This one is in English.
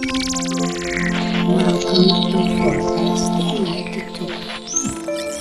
Welcome to Fortnite's Gamer Tutorial.